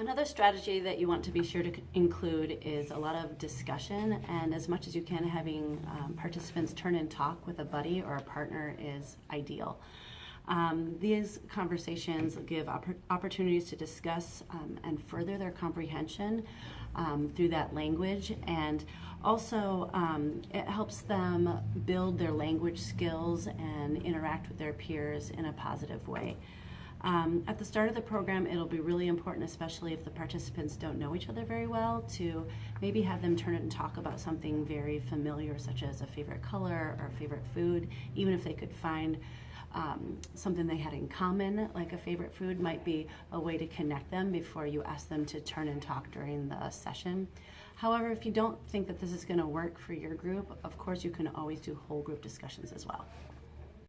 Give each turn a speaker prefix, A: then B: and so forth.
A: Another strategy that you want to be sure to include is a lot of discussion, and as much as you can, having um, participants turn and talk with a buddy or a partner is ideal. Um, these conversations give oppor- opportunities to discuss um, and further their comprehension um, through that language, and also um, it helps them build their language skills and interact with their peers in a positive way. Um, at the start of the program, it'll be really important, especially if the participants don't know each other very well, to maybe have them turn it and talk about something very familiar, such as a favorite color or a favorite food, even if they could find um, something they had in common, like a favorite food, might be a way to connect them before you ask them to turn and talk during the session. However, if you don't think that this is going to work for your group, of course, you can always do whole group discussions as well.